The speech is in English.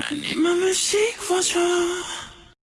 I need my machine for sure.